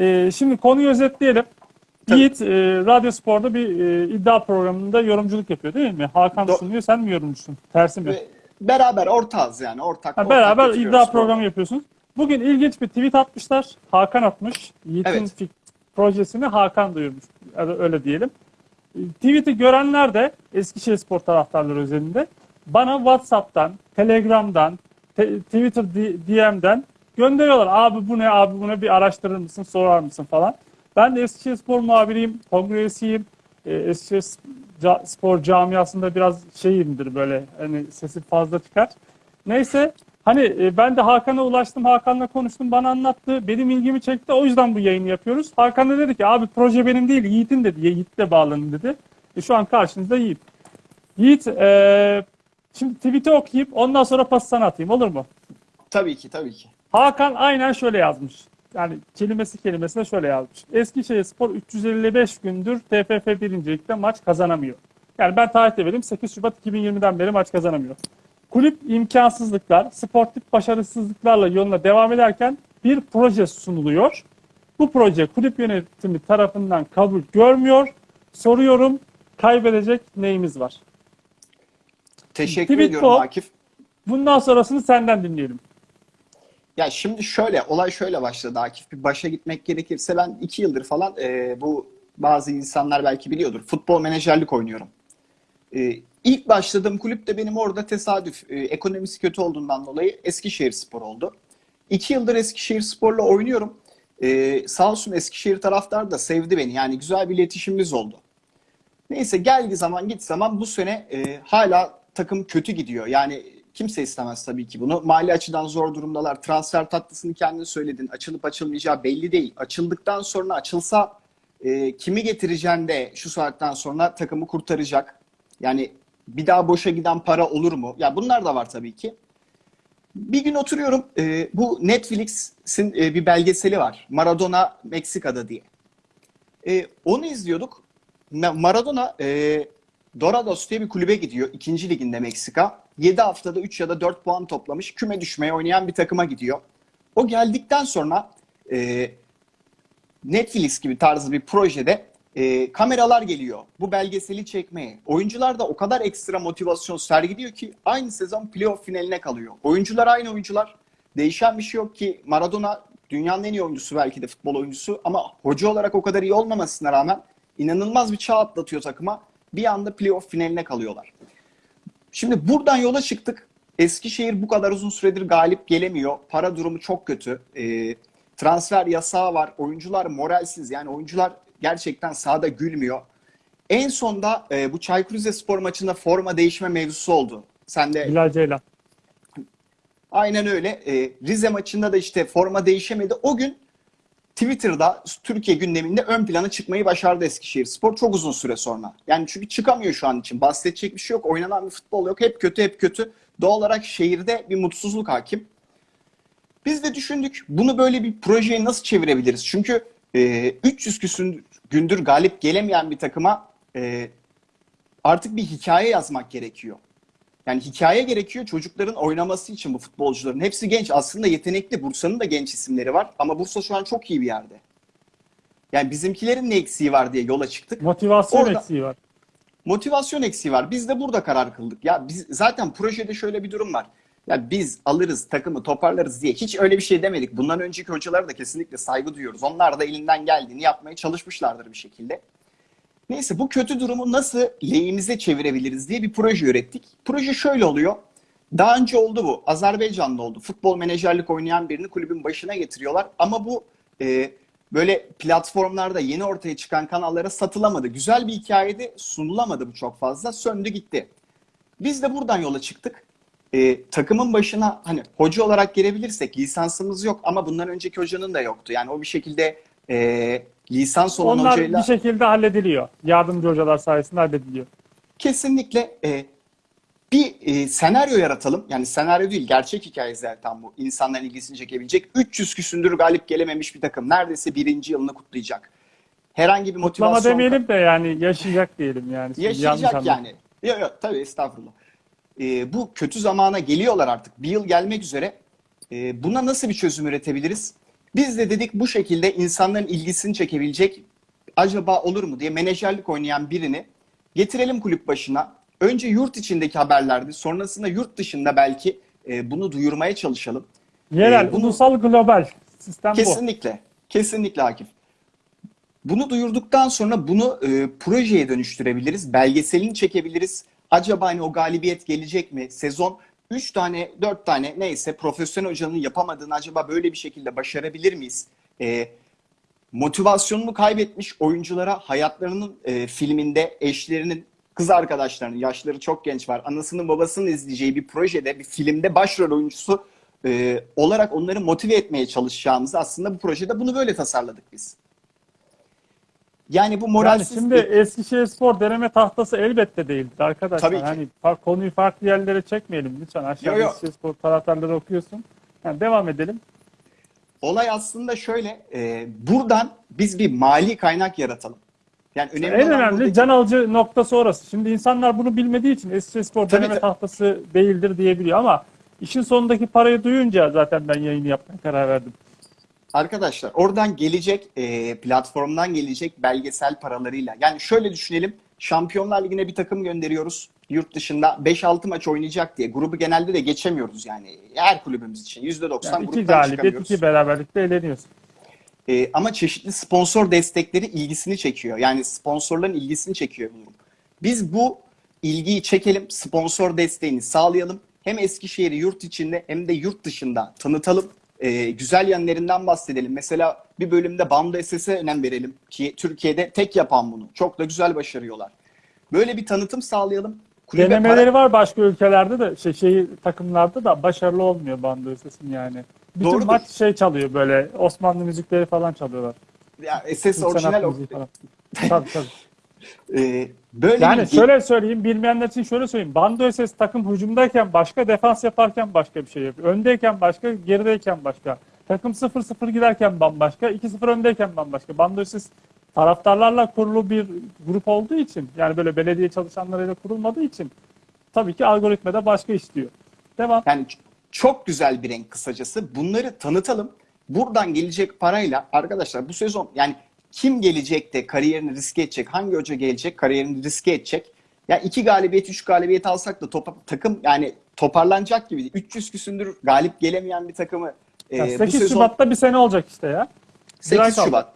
Ee, şimdi konuyu özetleyelim. Tabii. Yiğit e, Radyo Spor'da bir e, iddia programında yorumculuk yapıyor değil mi? Hakan Do- sunuyor, sen mi yorumcusun? Tersi mi? Beraber ortağız yani ortak. Ha, ortak beraber götürüyoruz iddia programı. programı yapıyorsunuz. Bugün ilginç bir tweet atmışlar. Hakan atmış. Yiğit'in Evet. projesini Hakan duyurmuş. Öyle, diyelim. E, Tweet'i görenler de Eskişehir Spor taraftarları özelinde bana WhatsApp'tan, Telegram'dan, te- Twitter DM'den gönderiyorlar. Abi bu ne, abi bu ne bir araştırır mısın, sorar mısın falan. Ben de Eskişehir Spor muhabiriyim, kongre üyesiyim. E, Eskişehir Spor camiasında biraz şeyimdir böyle hani sesi fazla çıkar. Neyse hani e, ben de Hakan'a ulaştım. Hakan'la konuştum. Bana anlattı. Benim ilgimi çekti. O yüzden bu yayını yapıyoruz. Hakan da dedi ki abi proje benim değil Yiğit'in dedi. Yiğit'le bağlanın dedi. E, şu an karşınızda Yiğit. Yiğit e, şimdi tweet'i okuyup ondan sonra pas sana atayım olur mu? Tabii ki tabii ki. Hakan aynen şöyle yazmış. Yani kelimesi kelimesine şöyle yazmış. Eskişehir Spor 355 gündür TFF 1. Lig'de maç kazanamıyor. Yani ben tarihte vereyim 8 Şubat 2020'den beri maç kazanamıyor. Kulüp imkansızlıklar, sportif başarısızlıklarla yoluna devam ederken bir proje sunuluyor. Bu proje kulüp yönetimi tarafından kabul görmüyor. Soruyorum kaybedecek neyimiz var? Teşekkür Tweet ediyorum. Akif. Bundan sonrasını senden dinleyelim. Ya şimdi şöyle, olay şöyle başladı Akif. Bir başa gitmek gerekirse ben iki yıldır falan e, bu bazı insanlar belki biliyordur. Futbol menajerlik oynuyorum. E, ilk başladığım kulüp de benim orada tesadüf. e, ekonomisi kötü olduğundan dolayı Eskişehir Spor oldu. İki yıldır Eskişehir Spor'la oynuyorum. E, sağ olsun Eskişehir taraftar da sevdi beni. Yani güzel bir iletişimimiz oldu. Neyse geldi zaman git zaman bu sene e, hala takım kötü gidiyor. Yani kimse istemez tabii ki bunu. Mali açıdan zor durumdalar. Transfer tatlısını kendin söyledin. Açılıp açılmayacağı belli değil. Açıldıktan sonra açılsa e, kimi getireceğin de şu saatten sonra takımı kurtaracak. Yani bir daha boşa giden para olur mu? Ya bunlar da var tabii ki. Bir gün oturuyorum. e, bu Netflix'in e, bir belgeseli var. Maradona Meksika'da diye. E, onu izliyorduk. Ma- Maradona e, Dorados diye bir kulübe gidiyor. ikinci liginde Meksika. 7 haftada 3 ya da 4 puan toplamış. Küme düşmeye oynayan bir takıma gidiyor. O geldikten sonra e, Netflix gibi tarzı bir projede e, kameralar geliyor. Bu belgeseli çekmeye. Oyuncular da o kadar ekstra motivasyon sergiliyor ki aynı sezon playoff finaline kalıyor. Oyuncular aynı oyuncular. Değişen bir şey yok ki Maradona dünyanın en iyi oyuncusu belki de futbol oyuncusu ama hoca olarak o kadar iyi olmamasına rağmen inanılmaz bir çağ atlatıyor takıma. Bir anda playoff finaline kalıyorlar. Şimdi buradan yola çıktık. Eskişehir bu kadar uzun süredir galip gelemiyor. Para durumu çok kötü. Ee, transfer yasağı var. Oyuncular moralsiz. Yani oyuncular gerçekten sahada gülmüyor. En sonda e, bu Çaykur Rizespor maçında forma değişme mevzusu oldu. Sen de Bilal Ceylan. Aynen öyle. Ee, Rize maçında da işte forma değişemedi. O gün Twitter'da Türkiye gündeminde ön plana çıkmayı başardı Eskişehir Spor çok uzun süre sonra. Yani çünkü çıkamıyor şu an için. Bahsedecek bir şey yok. Oynanan bir futbol yok. Hep kötü hep kötü. Doğal olarak şehirde bir mutsuzluk hakim. Biz de düşündük bunu böyle bir projeye nasıl çevirebiliriz? Çünkü e, 300 küsür gündür galip gelemeyen bir takıma e, artık bir hikaye yazmak gerekiyor. Yani hikaye gerekiyor çocukların oynaması için bu futbolcuların. Hepsi genç. Aslında yetenekli. Bursa'nın da genç isimleri var. Ama Bursa şu an çok iyi bir yerde. Yani bizimkilerin ne eksiği var diye yola çıktık. Motivasyon Orada- eksiği var. Motivasyon eksiği var. Biz de burada karar kıldık. Ya biz zaten projede şöyle bir durum var. Ya biz alırız takımı toparlarız diye hiç öyle bir şey demedik. Bundan önceki hocalara da kesinlikle saygı duyuyoruz. Onlar da elinden geldiğini yapmaya çalışmışlardır bir şekilde. Neyse bu kötü durumu nasıl lehimize çevirebiliriz diye bir proje ürettik. Proje şöyle oluyor. Daha önce oldu bu. Azerbaycan'da oldu. Futbol menajerlik oynayan birini kulübün başına getiriyorlar. Ama bu e, böyle platformlarda yeni ortaya çıkan kanallara satılamadı. Güzel bir hikayede sunulamadı bu çok fazla. Söndü gitti. Biz de buradan yola çıktık. E, takımın başına hani hoca olarak gelebilirsek lisansımız yok ama bundan önceki hocanın da yoktu. Yani o bir şekilde e, lisans olan Onlar hocayla bir şekilde hallediliyor. Yardımcı hocalar sayesinde hallediliyor. kesinlikle e, bir e, senaryo yaratalım. Yani senaryo değil, gerçek hikaye zaten bu. İnsanların ilgisini çekebilecek. 300 küsündür galip gelememiş bir takım. Neredeyse birinci yılını kutlayacak. Herhangi bir Kutlama motivasyon... demeyelim de yani yaşayacak diyelim yani. Şimdi Yaşayacak yani. Yok yok tabii estağfurullah. E, bu kötü zamana geliyorlar artık. Bir yıl gelmek üzere. E, buna nasıl bir çözüm üretebiliriz? Biz de dedik bu şekilde insanların ilgisini çekebilecek acaba olur mu diye menajerlik oynayan birini getirelim kulüp başına. Önce yurt içindeki haberlerdi. Sonrasında yurt dışında belki e, bunu duyurmaya çalışalım. Yerel, Ee, bunu- ulusal, global sistem bu. Kesinlikle. Kesinlikle Akif. Bunu duyurduktan sonra bunu e, projeye dönüştürebiliriz. Belgeselini çekebiliriz. Acaba hani o galibiyet gelecek mi? Sezon 3 tane, 4 tane neyse profesyonel hocanın yapamadığını acaba böyle bir şekilde başarabilir miyiz? E, motivasyonunu kaybetmiş oyunculara hayatlarının e, filminde eşlerinin, kız arkadaşlarının, yaşları çok genç var, anasının babasının izleyeceği bir projede, bir filmde başrol oyuncusu e, olarak onları motive etmeye çalışacağımızı aslında bu projede bunu böyle tasarladık biz. Yani bu Yani moralsiz şimdi Eskişehirspor deneme tahtası elbette değildir arkadaşlar. Tabii ki. Hani konuyu farklı yerlere çekmeyelim lütfen. Aşağıda Yo, yo. Eskişehirspor taraftarları okuyorsun. Yani devam edelim. olay aslında şöyle, e, buradan biz bir mali kaynak yaratalım. Yani önemli en olan önemli buradaki- can alıcı noktası orası. Şimdi insanlar bunu bilmediği için Eskişehirspor Tabii, deneme tabii. tahtası değildir diyebiliyor ama işin sonundaki parayı duyunca zaten ben yayını yapmaya karar verdim. Arkadaşlar oradan gelecek e, platformdan gelecek belgesel paralarıyla. Yani şöyle düşünelim. Şampiyonlar Ligi'ne bir takım gönderiyoruz. Yurt dışında 5-6 maç oynayacak diye. Grubu genelde de geçemiyoruz yani. Her kulübümüz için. %90 Yani iki gruptan galibiyet, iki beraberlikle eğleniyorsun. E, ama çeşitli sponsor destekleri ilgisini çekiyor. Yani sponsorların ilgisini çekiyor bu durum. Biz bu ilgiyi çekelim, sponsor desteğini sağlayalım. Hem Eskişehir'i yurt içinde hem de yurt dışında tanıtalım. E, güzel yanlarından bahsedelim. Mesela bir bölümde Bando SS'e önem verelim ki Türkiye'de tek yapan bunu. Çok da güzel başarıyorlar. Böyle bir tanıtım sağlayalım. Kulübe Denemeleri para- var başka ülkelerde de şey, şey takımlarda da başarılı olmuyor bando sesin yani. Bütün Doğrudur. maç şey çalıyor böyle Osmanlı müzikleri falan çalıyorlar. Ya SS Türk orijinal falan. tabii tabii. e, böyle Yani bir şöyle söyleyeyim, bilmeyenler için şöyle söyleyeyim. Bando SS takım hücumdayken başka, defans yaparken başka bir şey yapıyor. Öndeyken başka, gerideyken başka. Takım 0-0 giderken bambaşka, 2-0 öndeyken bambaşka. Bando SS taraftarlarla kurulu bir grup olduğu için, yani böyle belediye çalışanlarıyla kurulmadığı için tabii ki algoritmada başka işliyor. Devam. Yani çok güzel bir renk kısacası. Bunları tanıtalım. Buradan gelecek parayla arkadaşlar bu sezon yani kim gelecek de kariyerini riske edecek? Hangi hoca gelecek kariyerini riske edecek? Ya iki galibiyet, üç galibiyet alsak da topa- takım yani toparlanacak gibi. değil. 300 küsündür galip gelemeyen bir takımı e, Ya bu 8 sezon Şubat'ta bir sene olacak işte ya. Bir ay 8 kaldı. Şubat.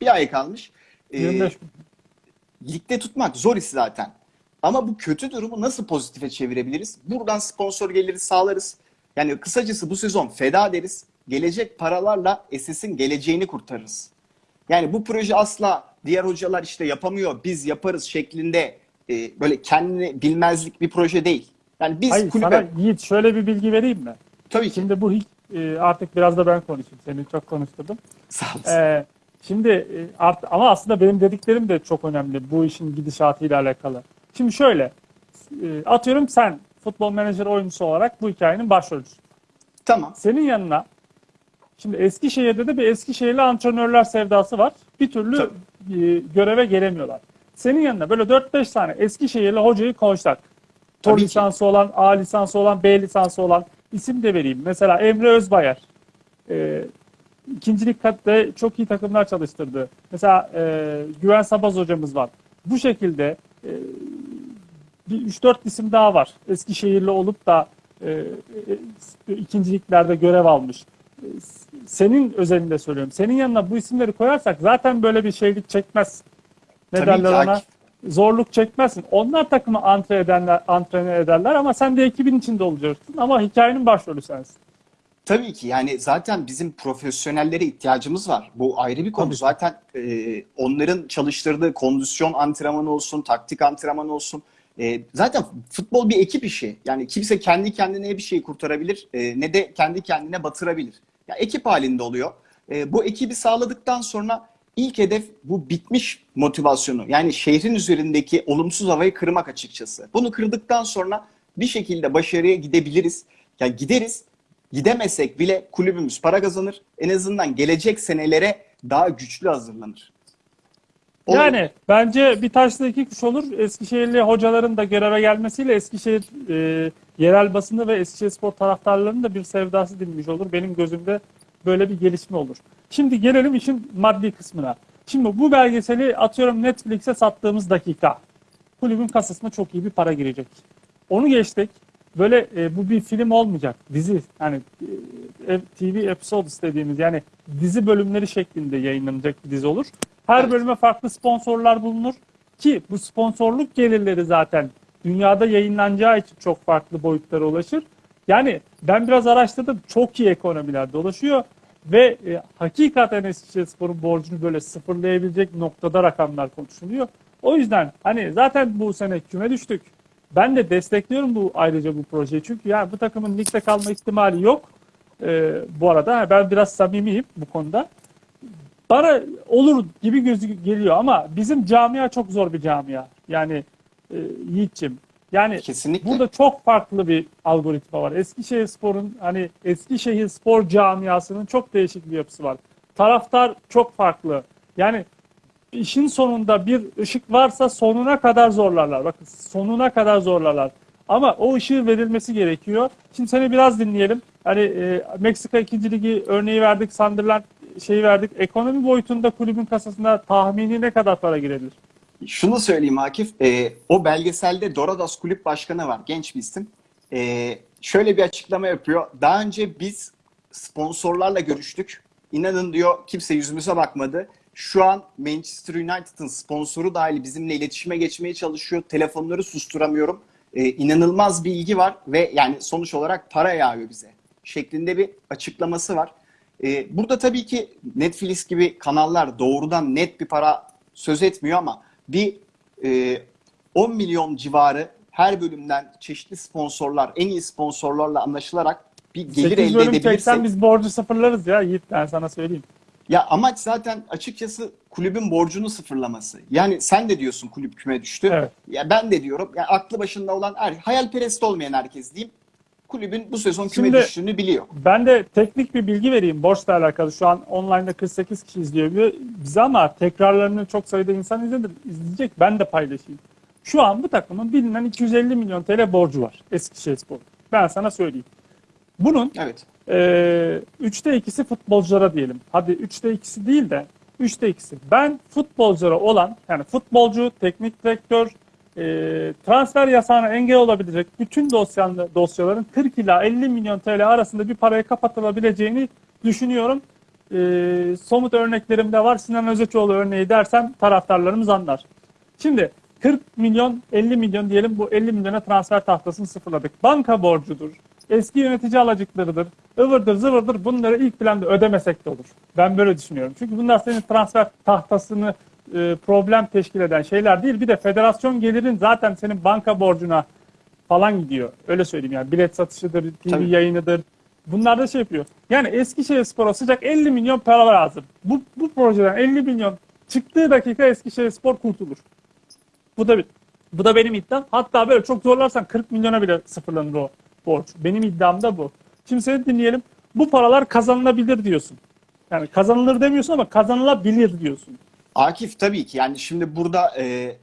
Bir ay kalmış. E, 25 gün. ligde tutmak zor iş zaten. Ama bu kötü durumu nasıl pozitife çevirebiliriz? Buradan sponsor geliri sağlarız. Yani kısacası bu sezon feda deriz. Gelecek paralarla SS'in geleceğini kurtarırız. Yani bu proje asla diğer hocalar işte yapamıyor, biz yaparız şeklinde e, böyle kendini bilmezlik bir proje değil. Yani biz Hayır kulübe... sana Yiğit şöyle bir bilgi vereyim mi? Tabii ki. Şimdi bu e, artık biraz da ben konuşayım. Seni çok konuşturdum. Sağ olasın. Ee, şimdi e, art, ama aslında benim dediklerim de çok önemli bu işin gidişatıyla alakalı. Şimdi şöyle e, atıyorum sen futbol menajer oyuncusu olarak bu hikayenin başrolcüsü. Tamam. Senin yanına şimdi Eskişehir'de de bir Eskişehirli antrenörler sevdası var. Bir türlü e, göreve gelemiyorlar. Senin yanına böyle 4-5 tane Eskişehirli hocayı koysak. Tor lisansı olan, A lisansı olan, B lisansı olan isim de vereyim. Mesela Emre Özbayar. E, ikincilik katta çok iyi takımlar çalıştırdı. Mesela e, Güven Sabaz hocamız var. Bu şekilde e, bir 3-4 isim daha var. Eskişehirli olup da e, e, ikinciliklerde görev almış. Senin özelinde söylüyorum. Senin yanına bu isimleri koyarsak zaten böyle bir şeylik çekmez. Ne Tabii derler ona? Akif. Zorluk çekmezsin. Onlar takımı antre edenler, antrene ederler ama sen de ekibin içinde olacaksın. Ama hikayenin başrolü sensin. Tabii ki yani zaten bizim profesyonellere ihtiyacımız var. Bu ayrı bir konu. Tabii. Zaten e, onların çalıştırdığı kondisyon antrenmanı olsun, taktik antrenmanı olsun. E, zaten futbol bir ekip işi. Yani kimse kendi kendine bir şeyi kurtarabilir e, ne de kendi kendine batırabilir. Ya ekip halinde oluyor. E, bu ekibi sağladıktan sonra ilk hedef bu bitmiş motivasyonu. Yani şehrin üzerindeki olumsuz havayı kırmak açıkçası. Bunu kırdıktan sonra bir şekilde başarıya gidebiliriz. Ya gideriz. Gidemesek bile kulübümüz para kazanır. En azından gelecek senelere daha güçlü hazırlanır. O- Yani bence bir taşla iki kuş olur. Eskişehirli hocaların da göreve gelmesiyle Eskişehir e, yerel basını ve Eskişehir spor taraftarlarının da bir sevdası dinmiş olur. Benim gözümde böyle bir gelişme olur. Şimdi gelelim işin maddi kısmına. Şimdi bu belgeseli atıyorum Netflix'e sattığımız dakika kulübün kasasına çok iyi bir para girecek. Onu geçtik. Böyle e, bu bir film olmayacak. Dizi yani e, TV episodes dediğimiz yani dizi bölümleri şeklinde yayınlanacak bir dizi olur. Her Evet. bölüme farklı sponsorlar bulunur ki bu sponsorluk gelirleri zaten dünyada yayınlanacağı için çok farklı boyutlara ulaşır. Yani ben biraz araştırdım. Çok iyi ekonomiler dolaşıyor ve e, hakikaten Eskişehirspor'un borcunu böyle sıfırlayabilecek noktada rakamlar konuşuluyor. O yüzden hani zaten bu sene küme düştük. Ben de destekliyorum bu ayrıca bu projeyi. Çünkü yani bu takımın ligde kalma ihtimali yok. Ee, bu arada ben biraz samimiyim bu konuda. Bana olur gibi gözü geliyor ama bizim camia çok zor bir camia. Yani e, Yiğit'ciğim. Yani Kesinlikle. Burada çok farklı bir algoritma var. Eskişehir Spor'un hani Eskişehir Spor camiasının çok değişik bir yapısı var. Taraftar çok farklı. Yani işin sonunda bir ışık varsa sonuna kadar zorlarlar. Bakın sonuna kadar zorlarlar. Ama o ışığı verilmesi gerekiyor. Şimdi seni biraz dinleyelim. Hani e, Meksika 2. Ligi örneği verdik, Sunderland şeyi verdik. Ekonomi boyutunda kulübün kasasına tahmini ne kadar para girebilir? Şunu söyleyeyim Akif, e, o belgeselde Dorados Kulüp Başkanı var, genç bir isim. E, şöyle bir açıklama yapıyor. Daha önce biz sponsorlarla görüştük. İnanın diyor kimse yüzümüze bakmadı. Şu an Manchester United'ın sponsoru dahil bizimle iletişime geçmeye çalışıyor. Telefonları susturamıyorum. E, inanılmaz bir ilgi var ve yani sonuç olarak para yağıyor bize şeklinde bir açıklaması var. E, burada tabii ki Netflix gibi kanallar doğrudan net bir para söz etmiyor ama bir e, 10 milyon civarı her bölümden çeşitli sponsorlar, en iyi sponsorlarla anlaşılarak bir gelir 8 elde bölüm edebilirsek. çeksen biz borcu sıfırlarız ya Yiğit ben sana söyleyeyim. Ya amaç zaten açıkçası kulübün borcunu sıfırlaması. Yani sen de diyorsun kulüp küme düştü. Evet. Ya ben de diyorum. Ya aklı başında olan her, hayalperest olmayan herkes diyeyim. Kulübün bu sezon küme Şimdi- düştüğünü biliyor. Ben de teknik bir bilgi vereyim borçla alakalı. Şu an online'da 48 kişi izliyor bi- bizi ama tekrarlarını çok sayıda insan izledi, izleyecek. Ben de paylaşayım. Şu an bu takımın bilinen 250 milyon TL borcu var Eskişehirspor. Ben sana söyleyeyim. Bunun Evet. Ee, üçte ikisi futbolculara diyelim. Hadi üçte ikisi değil de üçte ikisi. Ben futbolculara olan yani futbolcu, teknik direktör, e, transfer yasağına engel olabilecek bütün dosyanlı, dosyaların 40 ila 50 milyon TL arasında bir paraya kapatılabileceğini düşünüyorum. Ee, somut örneklerim de var. Sinan Özeçoğlu örneği dersem taraftarlarımız anlar. Şimdi 40 milyon 50 milyon diyelim bu 50 milyona transfer tahtasını sıfırladık. Banka borcudur. Eski yönetici alacaklarıdır. Ivırdır zıvırdır bunları ilk planda ödemesek de olur. Ben böyle düşünüyorum. Çünkü bunlar senin transfer tahtasını e, problem teşkil eden şeyler değil. Bir de federasyon gelirin zaten senin banka borcuna falan gidiyor. Öyle söyleyeyim yani bilet satışıdır, TV Tabii. yayınıdır. Bunlar da şey yapıyor. Yani Eskişehir Spor'a sıcak 50 milyon para lazım. Bu, bu projeden 50 milyon çıktığı dakika Eskişehir Spor kurtulur. Bu da bir, bu da benim iddiam. Hatta böyle çok zorlarsan 40 milyona bile sıfırlanır o borç. Benim iddiam da bu. Şimdi seni dinleyelim. Bu paralar kazanılabilir diyorsun. Yani kazanılır demiyorsun ama kazanılabilir diyorsun. Akif tabii ki yani şimdi burada e,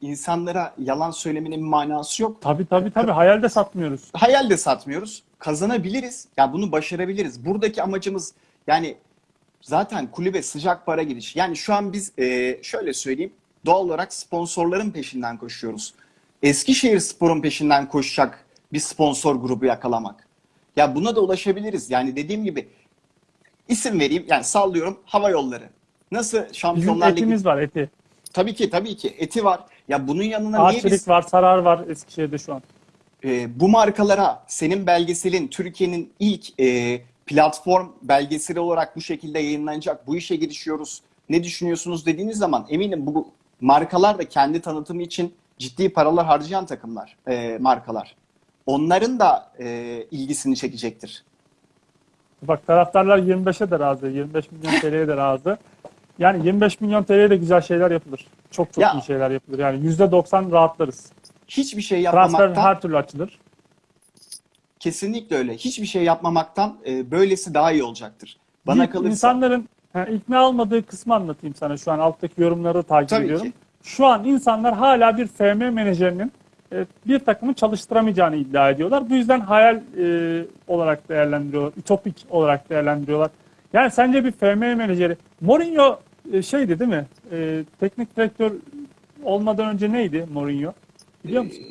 insanlara yalan söylemenin bir manası yok. Tabii tabii tabii hayal de satmıyoruz. hayal de satmıyoruz. Kazanabiliriz. Ya bunu başarabiliriz. Buradaki amacımız yani zaten kulübe sıcak para giriş. Yani şu an biz e, şöyle söyleyeyim. Doğal olarak sponsorların peşinden koşuyoruz. Eskişehir Spor'un peşinden koşacak bir sponsor grubu yakalamak. Ya buna da ulaşabiliriz. Yani dediğim gibi isim vereyim. Yani sallıyorum hava yolları. Nasıl Bizim Şampiyonlar Ligi? etimiz var eti. Tabii ki tabii ki eti var. Ya bunun yanına niye biz Arçelik var, Sarar var Eskişehir'de şu an. e, bu markalara senin belgeselin Türkiye'nin ilk e, platform belgeseli olarak bu şekilde yayınlanacak. Bu işe girişiyoruz. Ne düşünüyorsunuz dediğiniz zaman eminim bu markalar da kendi tanıtımı için ciddi paralar harcayan takımlar, e, markalar. Onların da e, ilgisini çekecektir. Bak taraftarlar 25'e de razı, 25 milyon TL'ye de razı. Yani 25 milyon TL'ye de güzel şeyler yapılır. Çok çok Ya- iyi şeyler yapılır. Yani %90 rahatlarız. Hiçbir şey Transfer yapmamaktan her türlü açılır. kesinlikle öyle. Hiçbir şey yapmamaktan e, böylesi daha iyi olacaktır. Bana İlk kalırsa İnsanların ha, ikna olmadığı kısmı anlatayım sana şu an alttaki yorumları takip Tabii ediyorum. ki. Şu an insanlar hala bir FM menajerinin bir takımı çalıştıramayacağını iddia ediyorlar. Bu yüzden hayal e, olarak değerlendiriyorlar, ütopik olarak değerlendiriyorlar. Yani sence bir FM menajeri Mourinho e, şeydi değil mi? E, teknik direktör olmadan önce neydi Mourinho? Biliyor musun?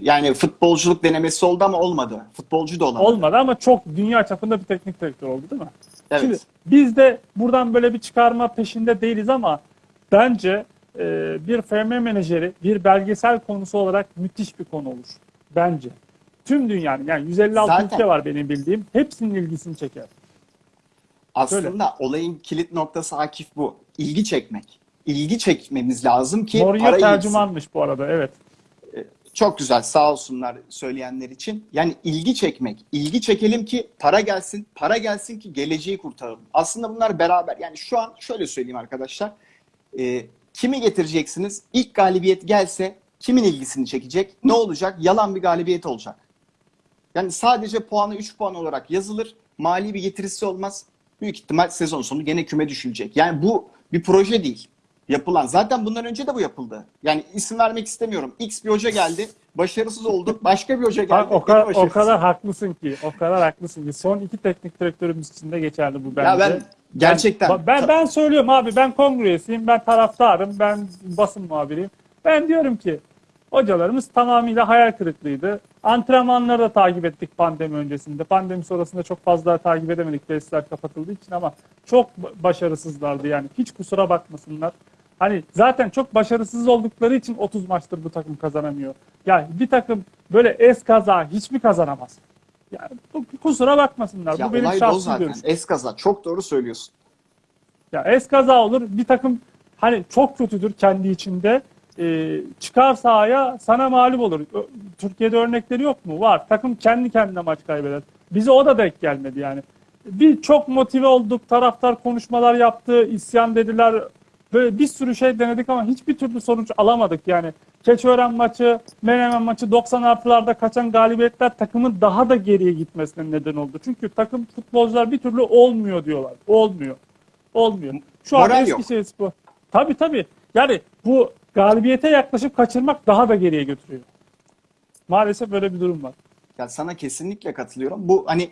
Yani futbolculuk denemesi oldu ama olmadı. Futbolcu da olamadı. Olmadı ama çok dünya çapında bir teknik direktör oldu değil mi? Evet. Şimdi biz de buradan böyle bir çıkarma peşinde değiliz ama bence e, bir FM menajeri bir belgesel konusu olarak müthiş bir konu olur. Bence. Tüm dünyanın yani 156 Zaten- ülke var benim bildiğim. Hepsinin ilgisini çeker. Aslında olayın kilit noktası Akif bu. İlgi çekmek. İlgi çekmemiz lazım ki Mourinho para gitsin. tercümanmış bu arada evet. Çok güzel sağ olsunlar söyleyenler için. Yani ilgi çekmek. İlgi çekelim ki para gelsin. Para gelsin ki geleceği kurtaralım. Aslında bunlar beraber. Yani şu an şöyle söyleyeyim arkadaşlar. Ee, kimi getireceksiniz? İlk galibiyet gelse kimin ilgisini çekecek? Ne olacak? Yalan bir galibiyet olacak. Yani sadece puanı 3 puan olarak yazılır. Mali bir getirisi olmaz. Büyük ihtimal sezon sonu gene küme düşülecek. Yani bu bir proje değil. Yapılan. Zaten bundan önce de bu yapıldı. Yani isim vermek istemiyorum. X bir hoca geldi. Başarısız oldu. Başka bir hoca geldi. Bak, o, kadar, o kadar haklısın ki. O kadar haklısın ki. Son iki teknik direktörümüz için de geçerli bu bence. Ya ben gerçekten Ben, ben, ben söylüyorum abi ben kongre üyesiyim, ben taraftarım, ben basın muhabiriyim. Ben diyorum ki hocalarımız tamamıyla hayal kırıklığıydı. Antrenmanları da takip ettik pandemi öncesinde. Pandemi sonrasında çok fazla takip edemedik tesisler kapatıldığı için ama çok ba- başarısızlardı yani. Hiç kusura bakmasınlar. Hani zaten çok başarısız oldukları için 30 maçtır bu takım kazanamıyor. Yani bir takım böyle es kaza hiç mi kazanamaz? Bu- kusura bakmasınlar. ya bu benim zaten. görüşüm. Eskaza. Çok doğru söylüyorsun. Ya es kaza olur. Bir takım hani çok kötüdür kendi içinde. Ee, çıkar sahaya sana mağlup olur. Türkiye'de örnekleri yok mu? Var. Takım kendi kendine maç kaybeder. Bize o da denk gelmedi yani. Bir çok motive olduk. Taraftar konuşmalar yaptı. isyan dediler. Böyle bir sürü şey denedik ama hiçbir türlü sonuç alamadık yani. Keçiören maçı, Menemen maçı 90 artılarda kaçan galibiyetler takımın daha da geriye gitmesine neden oldu. Çünkü takım futbolcular bir türlü olmuyor diyorlar. Olmuyor. Olmuyor. Şu an Moral yok. Eskişehirspor. Tabii tabii. Yani bu galibiyete yaklaşıp kaçırmak daha da geriye götürüyor. Maalesef böyle bir durum var. Ya sana kesinlikle katılıyorum. Bu hani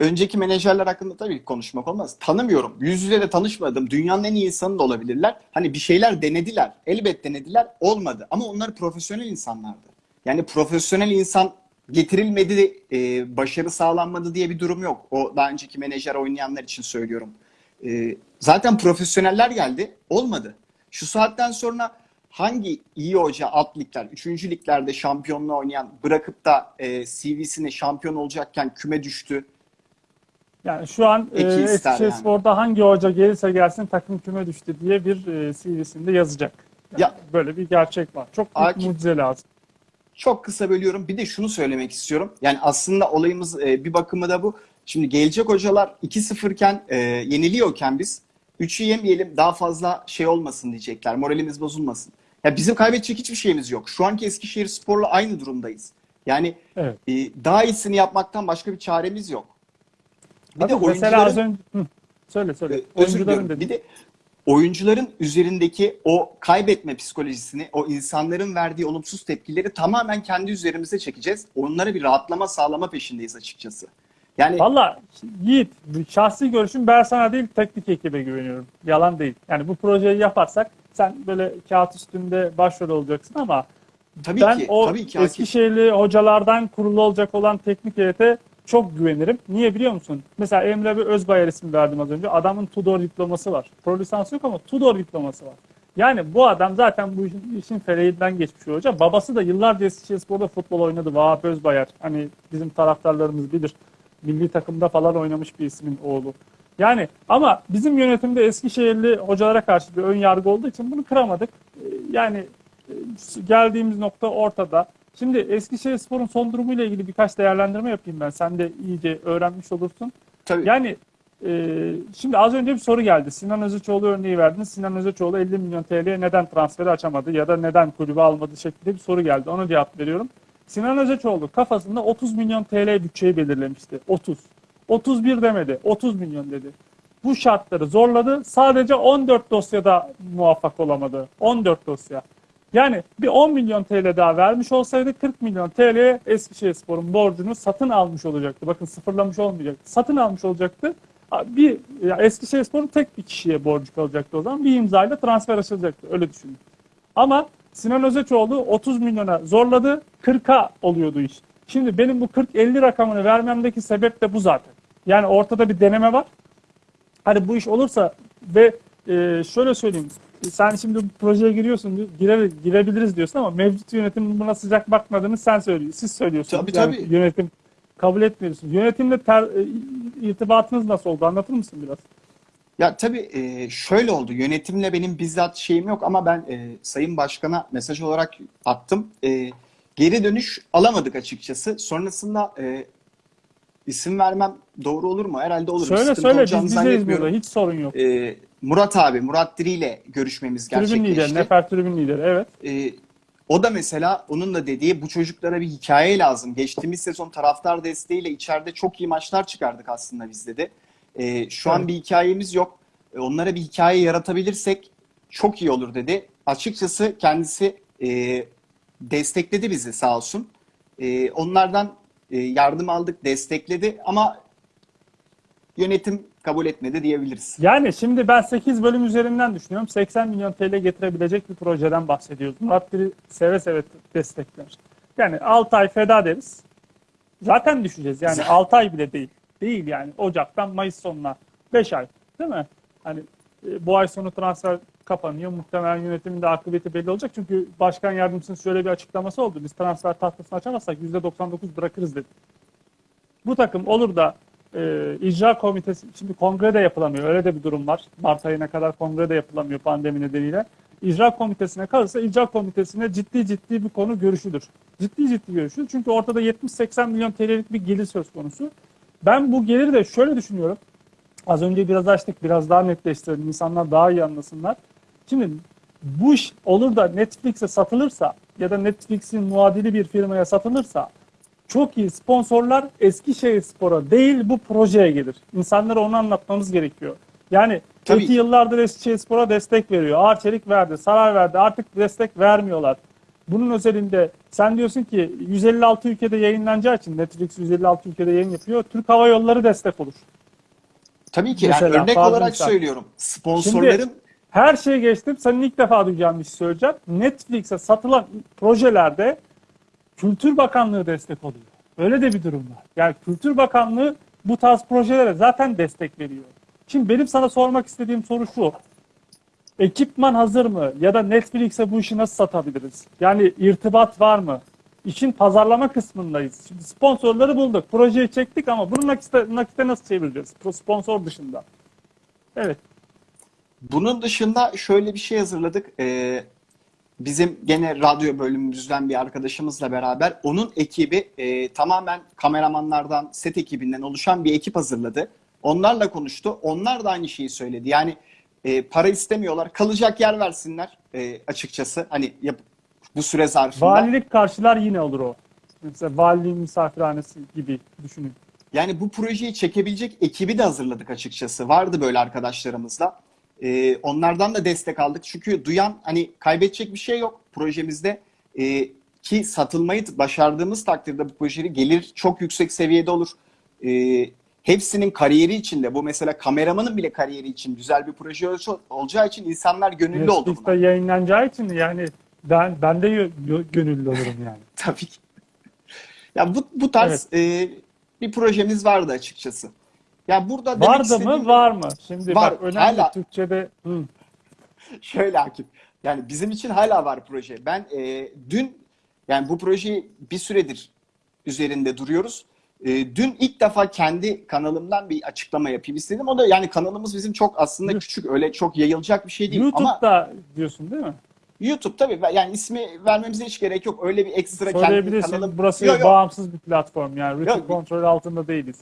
önceki menajerler hakkında tabii konuşmak olmaz. Tanımıyorum. Yüz yüze de tanışmadım. Dünyanın en iyi insanı da olabilirler. Hani bir şeyler denediler. Elbet denediler. Olmadı. Ama onlar profesyonel insanlardı. Yani profesyonel insan getirilmedi, e, başarı sağlanmadı diye bir durum yok. O daha önceki menajer oynayanlar için söylüyorum. E, zaten profesyoneller geldi. Olmadı. Şu saatten sonra hangi iyi hoca alt ligler, 3. liglerde şampiyonluğu oynayan bırakıp da e, CV'sine şampiyon olacakken küme düştü. Yani şu an e, Eki ister Eskişehirspor'da hangi hoca gelirse gelsin takım küme düştü diye bir e, CV'sinde yazacak. Yani Ya- böyle bir gerçek var. Çok Akif- mucize lazım. Çok kısa bölüyorum. Bir de şunu söylemek istiyorum. Yani aslında olayımız e, bir bakımı da bu. Şimdi gelecek hocalar 2-0 iken e, yeniliyorken biz 3'ü yemeyelim daha fazla şey olmasın diyecekler. Moralimiz bozulmasın. Ya bizim kaybedecek hiçbir şeyimiz yok. Şu anki Eskişehir Spor'la aynı durumdayız. Yani Evet. e, daha iyisini yapmaktan başka bir çaremiz yok. Bir Tabii de mesela az oyuncuların önce Hı, söyle söyle. Ee, özür diliyorum. dedi. Bir de oyuncuların üzerindeki o kaybetme psikolojisini, o insanların verdiği olumsuz tepkileri tamamen kendi üzerimize çekeceğiz. Onlara bir rahatlama sağlama peşindeyiz açıkçası. Yani Valla Yiğit, şahsi görüşüm ben sana değil teknik ekibe güveniyorum. Yalan değil. Yani bu projeyi yaparsak sen böyle kağıt üstünde başrol olacaksın ama tabii ben ki, o tabii ki. Eskişehirli hocalardan kurulu olacak olan teknik heyete çok güvenirim. Niye biliyor musun? Mesela Emre bir Özbayar ismi verdim az önce. Adamın Tudor diploması var. Pro lisans yok ama Tudor diploması var. Yani bu adam zaten bu işin, işin feleğinden geçmiş hoca. Babası da yıllarca Eskişehirspor'da futbol oynadı. Vahap Özbayar. Hani bizim taraftarlarımız bilir. Milli takımda falan oynamış bir ismin oğlu. Yani ama bizim yönetimde Eskişehirli hocalara karşı bir ön yargı olduğu için bunu kıramadık. Ee, Yani e, geldiğimiz nokta ortada. Şimdi Eskişehirspor'un son durumuyla ilgili birkaç değerlendirme yapayım ben. Sen de iyice öğrenmiş olursun. Tabii. Yani e, şimdi az önce bir soru geldi. Sinan Özüçoğlu örneği verdiniz. Sinan Özüçoğlu 50 milyon TL'ye neden transferi açamadı ya da neden kulübü almadı şeklinde bir soru geldi. Ona cevap veriyorum. Sinan Özüçoğlu kafasında 30 milyon TL bütçeyi belirlemişti. 30. 31 demedi. 30 milyon dedi. Bu şartları zorladı. Sadece 14 dosyada muvaffak olamadı. 14 dosya. Yani bir 10 milyon TL daha vermiş olsaydı 40 milyon TL'ye Eskişehirspor'un borcunu satın almış olacaktı. Bakın sıfırlamış olmayacaktı. Satın almış olacaktı. Bir Eskişehirspor'un tek bir kişiye borcu kalacaktı o zaman. Bir imzayla transfer açılacaktı. Öyle düşünün. Ama Sinan Özeçoğlu 30 milyona zorladı. 40'a oluyordu iş. Şimdi benim bu 40-50 rakamını vermemdeki sebep de bu zaten. Yani ortada bir deneme var. Hani bu iş olursa ve e, şöyle söyleyeyim. Sen şimdi bu projeye giriyorsun, gire, girebiliriz diyorsun ama mevcut yönetimin buna sıcak bakmadığını sen söylüyorsun. Siz söylüyorsunuz. Tabii, Yani tabii. Yönetim kabul etmiyorsun. Yönetimle ter, e, irtibatınız nasıl oldu? Anlatır mısın biraz? Ya tabii e, şöyle oldu. Yönetimle benim bizzat şeyim yok ama ben e, Sayın Başkan'a mesaj olarak attım. E, geri dönüş alamadık açıkçası. Sonrasında e, isim vermem doğru olur mu? Herhalde olur. Söyle Sıkıntı söyle biz bizeyiz burada. Hiç sorun yok. E, Murat abi, Murat Diri ile görüşmemiz Tribün lideri, gerçekleşti. Nefer tribün lideri evet. E, o da mesela onun da dediği bu çocuklara bir hikaye lazım. Geçtiğimiz sezon taraftar desteğiyle içeride çok iyi maçlar çıkardık aslında bizde de. E, şu an Evet. bir hikayemiz yok. E, onlara bir hikaye yaratabilirsek çok iyi olur dedi. Açıkçası kendisi e, destekledi bizi sağ olsun. E, onlardan e, yardım aldık, destekledi ama yönetim kabul etmedi diyebiliriz. Yani şimdi ben 8 bölüm üzerinden düşünüyorum. 80 milyon TL getirebilecek bir projeden bahsediyoruz. Murat Biri seve seve destekler. Yani 6 ay feda deriz. Zaten düşeceğiz. Yani 6 ay bile değil. Değil yani. Ocak'tan Mayıs sonuna 5 ay. Değil mi? Hani e, bu ay sonu transfer kapanıyor. Muhtemelen yönetimin de akıbeti belli olacak. Çünkü başkan yardımcısının şöyle bir açıklaması oldu. Biz transfer tahtasını açamazsak %99 bırakırız dedi. Bu takım olur da e, icra komitesi, şimdi kongre de yapılamıyor. Öyle de bir durum var. Mart ayına kadar kongre de yapılamıyor pandemi nedeniyle. İcra komitesine kalırsa icra komitesine ciddi ciddi bir konu görüşülür. Ciddi ciddi görüşülür. Çünkü ortada 70-80 milyon TL'lik bir gelir söz konusu. Ben bu geliri de şöyle düşünüyorum. Az önce biraz açtık, biraz daha netleştirelim. İnsanlar daha iyi anlasınlar. Şimdi bu iş olur da Netflix'e satılırsa ya da Netflix'in muadili bir firmaya satılırsa çok iyi sponsorlar Eskişehir Spor'a değil bu projeye gelir. İnsanlara onu anlatmamız gerekiyor. Yani Tabii. iki yıllardır Eskişehir Spor'a destek veriyor. Arçelik verdi, Saray verdi. Artık destek vermiyorlar. Bunun özelinde sen diyorsun ki 156 ülkede yayınlanacağı için Netflix 156 ülkede yayın yapıyor. Türk Hava Yolları destek olur. Tabii ki Mesela, yani örnek olarak insan- söylüyorum. Sponsorların Her şeyi geçtim. Senin ilk defa duyacağın bir şey söyleyeceğim. Netflix'e satılan projelerde Kültür Bakanlığı destek oluyor. Öyle de bir durum var. Yani Kültür Bakanlığı bu tarz projelere zaten destek veriyor. Şimdi benim sana sormak istediğim soru şu. Ekipman hazır mı? Ya da Netflix'e bu işi nasıl satabiliriz? Yani irtibat var mı? İşin pazarlama kısmındayız. Şimdi sponsorları bulduk. Projeyi çektik ama bunu nakite, nakite nasıl çevireceğiz? Sponsor dışında. Evet. Bunun dışında şöyle bir şey hazırladık. Ee, bizim gene radyo bölümümüzden bir arkadaşımızla beraber onun ekibi e, tamamen kameramanlardan, set ekibinden oluşan bir ekip hazırladı. Onlarla konuştu. Onlar da aynı şeyi söyledi. Yani e, para istemiyorlar. Kalacak yer versinler e, açıkçası. Hani yap, bu süre zarfında. Valilik karşılar yine olur o. Mesela valiliğin misafirhanesi gibi düşünün. Yani bu projeyi çekebilecek ekibi de hazırladık açıkçası. Vardı böyle arkadaşlarımızla. Ee, onlardan da destek aldık. Çünkü duyan hani kaybedecek bir şey yok projemizde. Ee, ki satılmayı başardığımız takdirde bu projenin gelir çok yüksek seviyede olur. Ee, hepsinin kariyeri için de bu mesela kameramanın bile kariyeri için güzel bir proje ol- olacağı için insanlar gönüllü oldu Netflix'te yayınlanacağı için yani ben ben de gö- gö- gönüllü olurum yani. Tabii ki. Ya bu, bu tarz e, bir projemiz vardı açıkçası. Ya burada demek Vardı mı? Var mı? Şimdi Var, bak önemli hala. Türkçe'de hı. Şöyle Akif. Yani bizim için hala var proje. Ben e, dün yani bu projeyi bir süredir üzerinde duruyoruz. E, dün ilk defa kendi kanalımdan bir açıklama yapayım istedim. O da yani kanalımız bizim çok aslında Hı. küçük. Öyle çok yayılacak bir şey değil. Ama YouTube'da diyorsun değil mi? YouTube tabii yani ismi vermemize hiç gerek yok. Öyle bir ekstra kendi kanalım. Burası Yok, yok. bağımsız bir platform yani. Yok. kontrol altında değiliz.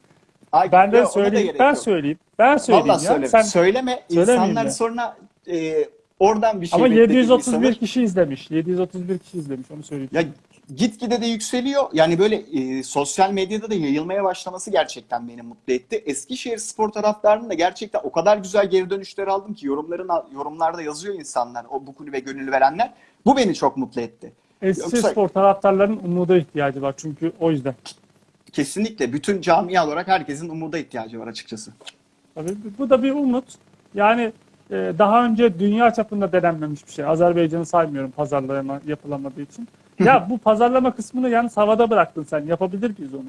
Ay, Ben de söyleyeyim. Ben söyleyeyim. Ben söyleyeyim Vallahi ya. söyleme. Sen Söyleme. İnsanlar ya. sonra e, oradan bir şey ama beklediğini 731 sanır. kişi izlemiş. 731 kişi izlemiş onu söyleyeyim. Ya gitgide de yükseliyor. Yani böyle e, sosyal medyada da yayılmaya başlaması gerçekten beni mutlu etti. Eskişehir spor taraftarının da gerçekten o kadar güzel geri dönüşler aldım ki yorumların yorumlarda yazıyor insanlar, o bu kulübe gönül verenler. Bu beni çok mutlu etti. Eskişehir Yoksa- spor taraftarlarının umuda ihtiyacı var çünkü o yüzden. Kesinlikle bütün camia olarak herkesin umuda ihtiyacı var açıkçası. Tabii bu da bir umut. Yani e, daha önce dünya çapında denenmemiş bir şey. Azerbaycan'ı saymıyorum pazarlama yapılamadığı için. Ya bu pazarlama kısmını yalnız havada bıraktın sen. Yapabilir miyiz onu?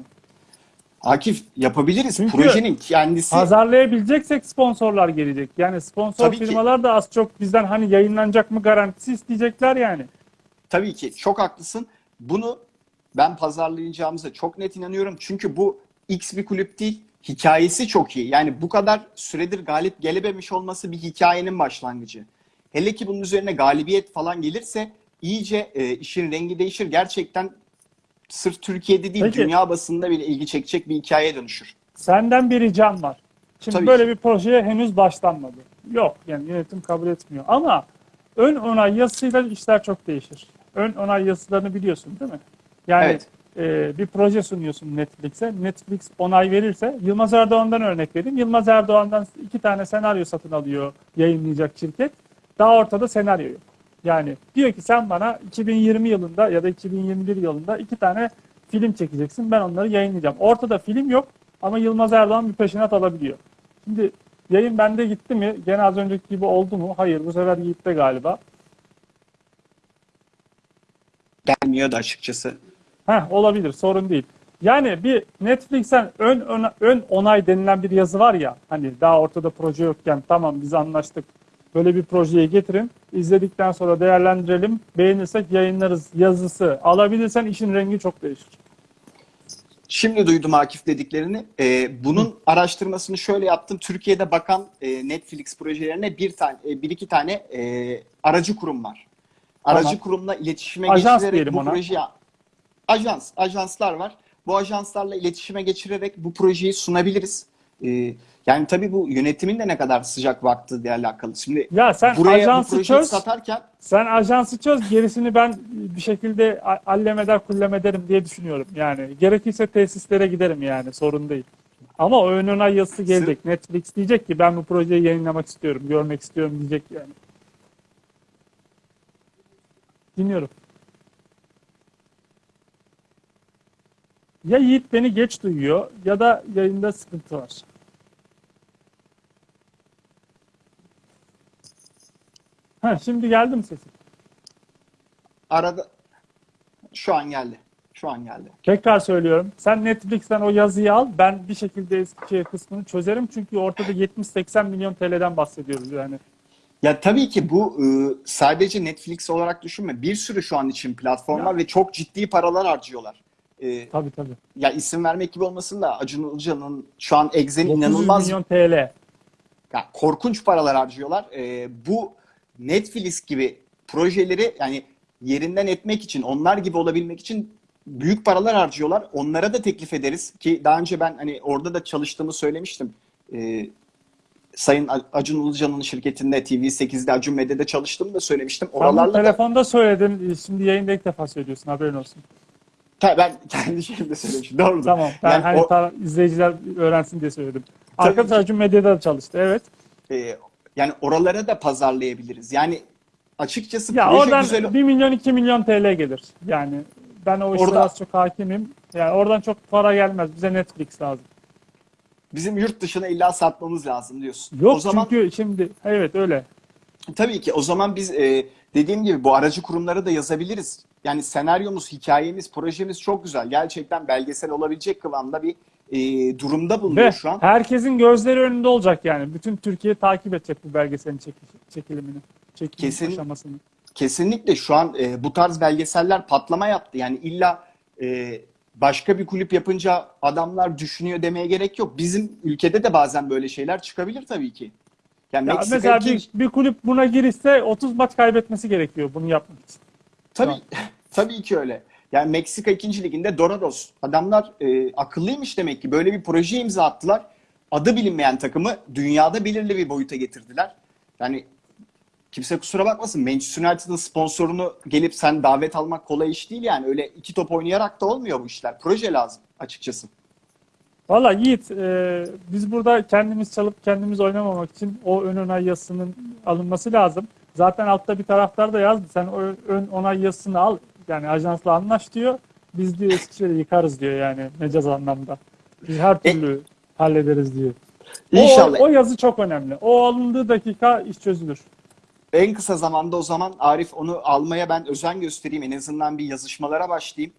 Akif yapabiliriz. Çünkü Projenin kendisi Pazarlayabileceksek sponsorlar gelecek. Yani sponsor Tabii ki. firmalar da az çok bizden hani yayınlanacak mı garantisi isteyecekler yani. tabii ki çok haklısın. Bunu ben pazarlayacağımıza çok net inanıyorum. Çünkü bu X bir kulüp değil. Hikayesi çok iyi. Yani bu kadar süredir galip gelememiş olması bir hikayenin başlangıcı. Hele ki bunun üzerine galibiyet falan gelirse iyice e, işin rengi değişir. Gerçekten sırf Türkiye'de değil Peki. dünya basında bile ilgi çekecek bir hikayeye dönüşür. Senden bir ricam var. Şimdi Tabii böyle ki. bir projeye henüz başlanmadı. Yok yani yönetim kabul etmiyor. Ama ön onay yazısıyla işler çok değişir. Ön onay yazılarını biliyorsun değil mi? Yani Evet. e, bir proje sunuyorsun Netflix'e. Netflix onay verirse Yılmaz Erdoğan'dan örnek vereyim. Yılmaz Erdoğan'dan iki tane senaryo satın alıyor yayınlayacak şirket. Daha ortada senaryo yok. Yani diyor ki sen bana 2020 yılında ya da 2021 yılında iki tane film çekeceksin. Ben onları yayınlayacağım. Ortada film yok ama Yılmaz Erdoğan bir peşinat alabiliyor. Şimdi yayın bende gitti mi? Gene az önceki gibi oldu mu? Hayır bu sefer gitti galiba. Gelmiyor da açıkçası. Heh, olabilir sorun değil. Yani bir Netflix'ten ön, ön, ön onay denilen bir yazı var ya hani daha ortada proje yokken tamam biz anlaştık böyle bir projeyi getirin izledikten sonra değerlendirelim beğenirsek yayınlarız yazısı alabilirsen işin rengi çok değişir. Şimdi duydum Akif dediklerini. Ee, bunun araştırmasını şöyle yaptım. Türkiye'de bakan e, Netflix projelerine bir tane, e, bir iki tane e, aracı kurum var. Aracı Tamam. kurumla iletişime Ajans bu ona. projeyi ajans, ajanslar var. Bu ajanslarla iletişime geçirerek bu projeyi sunabiliriz. Ee, yani tabii bu yönetimin de ne kadar sıcak baktığı alakalı. Şimdi Ya sen buraya bu ajansı projeyi çöz satarken sen ajansı çöz gerisini ben bir şekilde allem eder kullem ederim diye düşünüyorum yani gerekirse tesislere giderim yani sorun değil. Ama o ön onay yazısı gelecek. Netflix diyecek ki ben bu projeyi yayınlamak istiyorum, görmek istiyorum diyecek yani. Dinliyorum. Ya Yiğit beni geç duyuyor ya da yayında sıkıntı var. Ha, şimdi geldi mi sesim? arada şu an geldi. Şu an geldi. Tekrar söylüyorum. Sen Netflix'ten o yazıyı al. Ben bir şekilde Eskişehir kısmını çözerim. Çünkü ortada 70-80 milyon TL'den bahsediyoruz yani. Ya tabii ki bu e, sadece Netflix olarak düşünme. Bir sürü şu an için platform var ve çok ciddi paralar harcıyorlar. E, Tabii tabii. ya isim vermek gibi olmasın da Acun Ilıcalı'nın şu an Exxen'in 900 inanılmaz milyon TL. ya korkunç paralar harcıyorlar. E, bu Netflix gibi projeleri yani yerinden etmek için, onlar gibi olabilmek için büyük paralar harcıyorlar. Onlara da teklif ederiz ki daha önce ben hani orada da çalıştığımı söylemiştim. E, Sayın Acun Ilıcalı'nın şirketinde TV8'de Acun Medya'da çalıştığımı da söylemiştim. Oralarla da telefonda söyledin. Şimdi yayında ilk defa söylüyorsun. Haberin olsun. Ben kendi şeyimde söylemişim. Doğru. Tamam. Ben Yani hani o- ta- izleyiciler öğrensin diye söyledim. Ki. Acun Medya'da da çalıştı. Evet. e, yani oralara da pazarlayabiliriz. Yani açıkçası Ya oradan güzel. 1 milyon 2 milyon TL gelir. Yani ben o Orada- az çok hakimim. Yani oradan çok para gelmez. Bize Netflix lazım. Bizim yurt dışına illa satmamız lazım diyorsun. Yok o zaman çünkü şimdi evet öyle. tabii ki o zaman biz e, dediğim gibi bu aracı kurumlara da yazabiliriz. Yani senaryomuz, hikayemiz, projemiz çok güzel. Gerçekten belgesel olabilecek kıvamda bir e, durumda bulunuyor Ve şu an. herkesin gözleri önünde olacak yani. Bütün Türkiye takip edecek bu belgeselin çekil- çekilimini. Çekim Kesin- aşamasını. Kesinlikle şu an e, bu tarz belgeseller patlama yaptı. Yani illa e, başka bir kulüp yapınca adamlar düşünüyor demeye gerek yok. Bizim ülkede de bazen böyle şeyler çıkabilir tabii ki. Yani Ya Meksika mesela ikinci- bir, bir kulüp buna girişse 30 maç kaybetmesi gerekiyor bunu yapmak için. Tabii tabii ki öyle. Yani Meksika 2. liginde Dorados. Adamlar e, akıllıymış demek ki. Böyle bir proje imza attılar. Adı bilinmeyen takımı dünyada belirli bir boyuta getirdiler. Yani kimse kusura bakmasın. Manchester United'ın sponsorunu gelip sen davet almak kolay iş değil yani. Öyle iki top oynayarak da olmuyor bu işler. Proje lazım açıkçası. Valla Yiğit e, biz burada kendimiz çalıp kendimiz oynamamak için o ön onay yazısının alınması lazım. Zaten altta bir taraftar da yazdı. Sen ön onay yazısını al. Yani ajansla anlaş diyor. Biz diyor Eskişehir'i yıkarız diyor yani mecaz anlamda. Biz her türlü hallederiz diyor. İnşallah. O, o yazı çok önemli. O alındığı dakika iş çözülür. En kısa zamanda o zaman Arif onu almaya ben özen göstereyim. En azından bir yazışmalara başlayayım.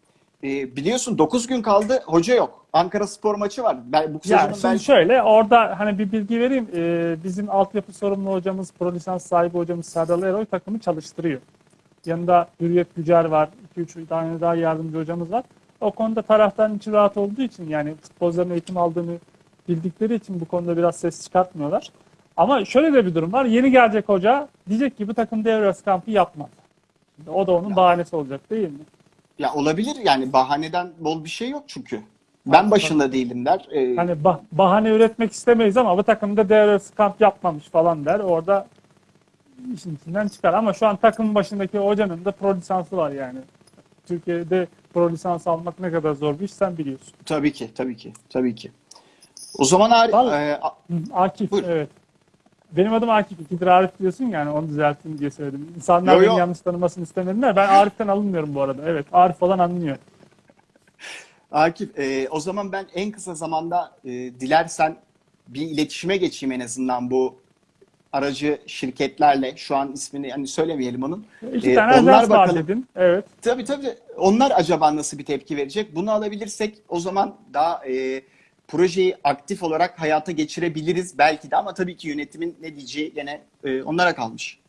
Ee, biliyorsun 9 gün kaldı. Hoca yok. Ankara Spor maçı var. Ben, bu Ya sezonun şimdi belki şöyle orada hani bir bilgi vereyim. Ee, bizim altyapı sorumlu hocamız, pro lisans sahibi hocamız Serdal Eroy takımı çalıştırıyor. Yanında Hürriyet Gücer var. 2-3 tane daha yardımcı hocamız var. O konuda taraftarın içi rahat olduğu için yani futbolcuların eğitim aldığını bildikleri için bu konuda biraz ses çıkartmıyorlar. Ama şöyle de bir durum var. Yeni gelecek hoca diyecek ki bu takım devre arası kampı. Şimdi o da onun bahanesi olacak değil mi? ya olabilir yani bahaneden bol bir şey yok çünkü. Ben başında değilim der. Ee, Hani bah- bahane üretmek istemeyiz ama bu takımda devre arası kamp yapmamış falan der. Orada işin içinden çıkar. Ama şu an takımın başındaki hocanın da pro lisansı var yani. Türkiye'de pro lisans almak ne kadar zor bir iş sen biliyorsun. tabii ki, tabii ki, tabii ki. O zaman Arif, Vallahi- e, Akif Buyur. evet. Benim adım Akif. İkidir Arif diyorsun yani onu düzelteyim diye söyledim. İnsanlar Yo, beni yo. yanlış tanımasını istemediler. Ben Arif'ten alınmıyorum bu arada. Evet Arif falan anlıyor. Akif, e, o zaman ben en kısa zamanda e, dilersen bir iletişime geçeyim en azından bu aracı şirketlerle. Şu an ismini hani söylemeyelim onun. İki Ee, tane onlar ajans var bakalım. dedin. Evet. Tabii tabii. Onlar acaba nasıl bir tepki verecek? Bunu alabilirsek o zaman daha e, projeyi aktif olarak hayata geçirebiliriz belki de ama tabii ki yönetimin ne diyeceği gene e, onlara kalmış.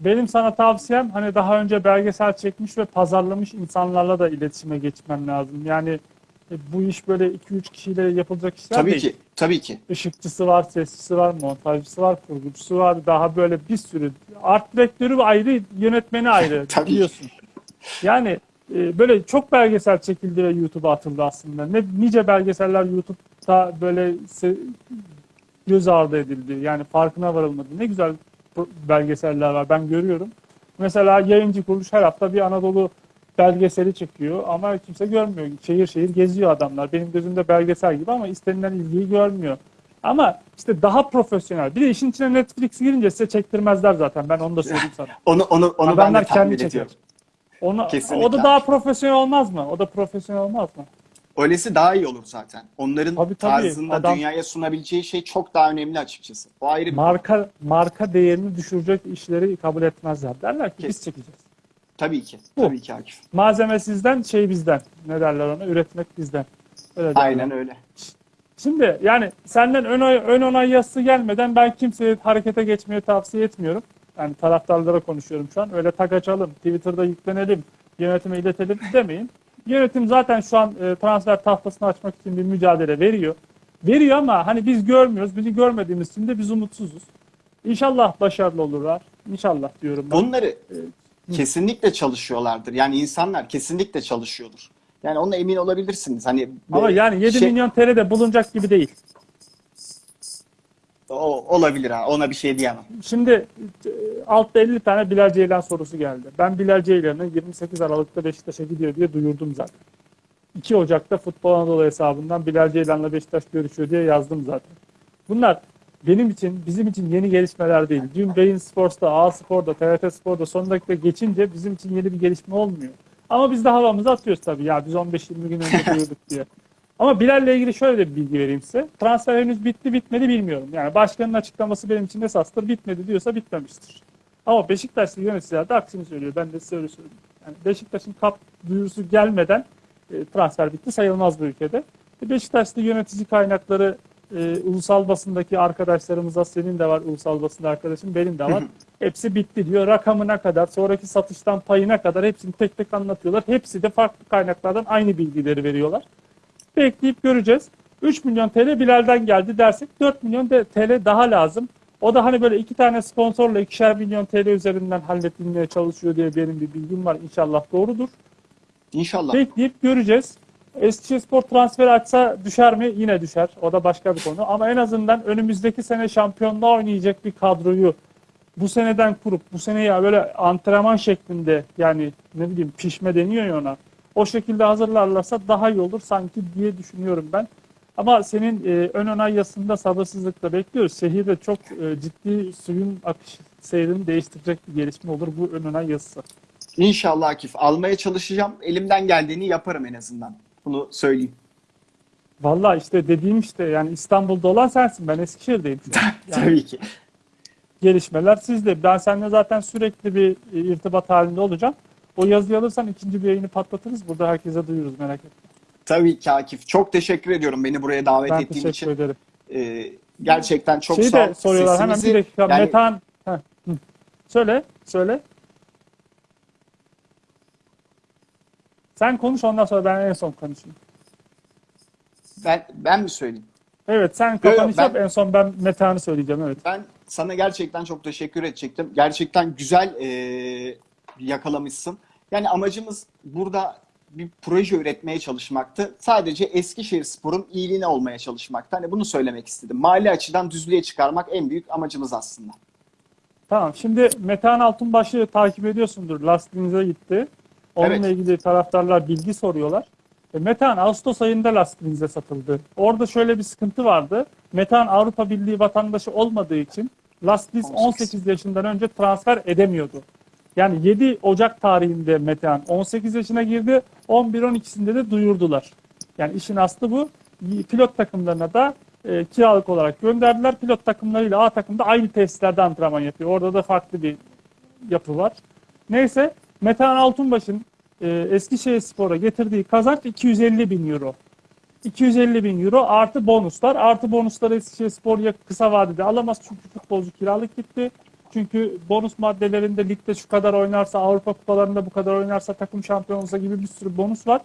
Benim sana tavsiyem hani daha önce belgesel çekmiş ve pazarlamış insanlarla da iletişime geçmen lazım. Yani e, bu iş böyle 2-3 kişiyle yapılacak işler Tabii değil. ki. Tabii ki. Işıkçısı var, sesçisi var, montajcısı var, kurgucusu var. Daha böyle bir sürü. Art direktörü ayrı, yönetmeni ayrı Tabii. biliyorsun. Yani e, böyle çok belgesel çekildi ve YouTube'a atıldı aslında. Ne nice belgeseller YouTube'da böyle göz ardı edildi. Yani farkına varılmadı. Ne güzel belgeseller var. Ben görüyorum. Mesela yayıncı kuruluş her hafta bir Anadolu belgeseli çekiyor ama kimse görmüyor. Şehir şehir geziyor adamlar. Benim gözümde belgesel gibi ama istenilen ilgiyi görmüyor. Ama işte daha profesyonel. Bir de işin içine Netflix girince size çektirmezler zaten. Ben onu da söyleyeyim sana. Onu onu onu ben de Adamlar kendi çeker. ediyorum. Onu, Kesinlikle. o da daha profesyonel olmaz mı? O da profesyonel olmaz mı? Öylesi daha iyi olur zaten. Onların Tabii, tabii. tarzında Adam- dünyaya sunabileceği şey çok daha önemli açıkçası. O ayrı bir Marka marka değerini düşürecek işleri kabul etmezler. Derler ki biz Kes- çekeceğiz. Tabii ki. Bu. Tabii ki Akif. Malzeme sizden, şey bizden. Ne derler ona? Üretmek bizden. Öyle derler. Aynen öyle. Şimdi yani senden ön, ön onay yazısı gelmeden ben kimseye harekete geçmeyi tavsiye etmiyorum. Yani taraftarlara konuşuyorum şu an. Öyle tak açalım, Twitter'da yüklenelim, yönetime iletelim demeyin. Yönetim zaten şu an e, transfer tahtasını açmak için bir mücadele veriyor. Veriyor ama hani biz görmüyoruz. Bizi görmediğimiz için de biz umutsuzuz. İnşallah başarılı olurlar. İnşallah diyorum ben. Bunları kesinlikle çalışıyorlardır. Yani insanlar kesinlikle çalışıyordur. Yani ona emin olabilirsiniz. Hani Ama yani 7 şey- milyon TL de bulunacak gibi değil. o, olabilir ha. Ona bir şey diyemem. Şimdi e, altta 50 tane Bilal Ceylan sorusu geldi. Ben Bilal Ceylan'ı 28 Aralık'ta Beşiktaş'a gidiyor diye duyurdum zaten. 2 Ocak'ta Futbol Anadolu hesabından Bilal Ceylan'la Beşiktaş görüşüyor diye yazdım zaten. Bunlar benim için, bizim için yeni gelişmeler değil. Dün Beyin Sports'ta, A Spor'da, TRT Spor'da son dakika geçince bizim için yeni bir gelişme olmuyor. Ama biz de havamızı atıyoruz tabii ya biz 15-20 gün önce duyurduk diye. Ama Bilal'le ilgili şöyle bir bilgi vereyim size. Transfer henüz bitti bitmedi bilmiyorum. Yani başkanın açıklaması benim için esastır. Bitmedi diyorsa bitmemiştir. Ama Beşiktaşlı yöneticiler de aksini söylüyor. Ben de size öyle söyleyeyim. Yani Beşiktaş'ın kap duyurusu gelmeden e, transfer bitti sayılmaz bu ülkede. E, Beşiktaşlı yönetici kaynakları e, ulusal basındaki arkadaşlarımıza senin de var ulusal basında arkadaşım benim de var. Hepsi bitti diyor. Rakamına kadar, sonraki satıştan payına kadar hepsini tek tek anlatıyorlar. Hepsi de farklı kaynaklardan aynı bilgileri veriyorlar. Bekleyip göreceğiz. 3 milyon TL Bilal'den geldi dersek 4 milyon TL daha lazım. O da hani böyle iki tane sponsorla ikişer milyon TL üzerinden halledilmeye çalışıyor diye benim bir bilgim var. İnşallah doğrudur. İnşallah. Bekleyip göreceğiz. Eskişehirspor transfer açsa düşer mi? Yine düşer. O da başka bir konu. Ama en azından önümüzdeki sene şampiyonluğa oynayacak bir kadroyu bu seneden kurup bu seneye böyle antrenman şeklinde yani ne bileyim pişme deniyor ya ona. O şekilde hazırlarlarsa daha iyi olur sanki diye düşünüyorum ben. Ama senin e, ön onay yazısında sabırsızlıkla bekliyoruz. Şehirde çok e, ciddi suyun akış seyrini değiştirecek bir gelişme olur bu ön onay yazısı. İnşallah Akif. Almaya çalışacağım. Elimden geldiğini yaparım en azından. Bunu söyleyeyim. Vallahi işte dediğim işte yani İstanbul'da olan sensin. Ben Eskişehir'deyim. Yani Tabii ki. gelişmeler sizde. Ben seninle zaten sürekli bir e, irtibat halinde olacağım. O yazıyı alırsan ikinci bir yayını patlatırız. Burada herkese duyururuz merak etme. Tabii ki Akif. Çok teşekkür ediyorum beni buraya davet Ben ettiğin teşekkür için. ederim. Ee, gerçekten çok Şeyi sağ ol. de soruyorlar hemen bir Sesimizi- dakika. yani Metan. Heh. Söyle, söyle. Sen konuş ondan sonra ben en son konuşayım. ben, ben mi söyleyeyim? Evet sen kapanış yap en son ben Metan'ı söyleyeceğim evet. Ben sana gerçekten çok teşekkür edecektim. Gerçekten güzel ee, yakalamışsın. Yani amacımız burada bir proje üretmeye çalışmaktı. Sadece Eskişehir Spor'un iyiliğine olmaya çalışmaktı. Hani bunu söylemek istedim. Mali açıdan düzlüğe çıkarmak en büyük amacımız aslında. Tamam şimdi Metehan Altunbaş'ı takip ediyorsundur. Lastiğinize gitti. Onunla Evet. ilgili taraftarlar bilgi soruyorlar. E, Metehan Ağustos ayında lastiğinize satıldı. Orada şöyle bir sıkıntı vardı. Metehan Avrupa Birliği vatandaşı olmadığı için Lastis 18. 18 yaşından önce transfer edemiyordu. Yani 7 Ocak tarihinde Metehan 18 yaşına girdi. 11-12'sinde de duyurdular. Yani işin aslı bu. Pilot takımlarına da e, kiralık olarak gönderdiler. Pilot takımlarıyla A takımda aynı tesislerde antrenman yapıyor. Orada da farklı bir yapı var. Neyse Metehan Altunbaş'ın e, Eskişehir Spor'a getirdiği kazanç 250 bin euro. 250 bin euro artı bonuslar. Artı bonusları Eskişehir Spor ya kısa vadede alamaz çünkü futbolcu kiralık gitti. Çünkü bonus maddelerinde ligde şu kadar oynarsa, Avrupa kupalarında bu kadar oynarsa, takım şampiyon olsa gibi bir sürü bonus var.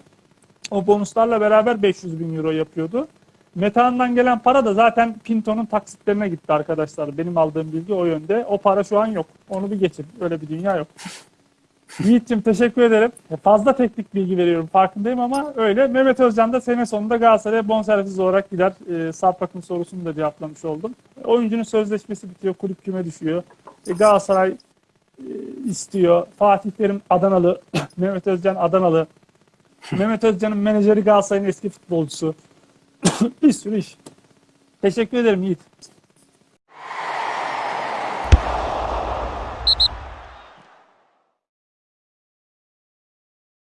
O bonuslarla beraber 500 bin euro yapıyordu. Metehan'dan gelen para da zaten Pinto'nun taksitlerine gitti arkadaşlar. Benim aldığım bilgi o yönde. O para şu an yok. Onu bir geçin. Öyle bir dünya yok. Yiğit'ciğim teşekkür ederim. Fazla teknik bilgi veriyorum farkındayım ama öyle. Mehmet Özcan da sene sonunda Galatasaray'a bonservis olarak gider. E, Sarpak'ın sorusunu da cevaplamış oldum. Oyuncunun sözleşmesi bitiyor. Kulüp küme düşüyor. E, Galatasaray e, istiyor. Fatih Terim Adanalı. Mehmet Özcan Adanalı. Mehmet Özcan'ın menajeri Galatasaray'ın eski futbolcusu. bir sürü iş. Teşekkür ederim Yiğit.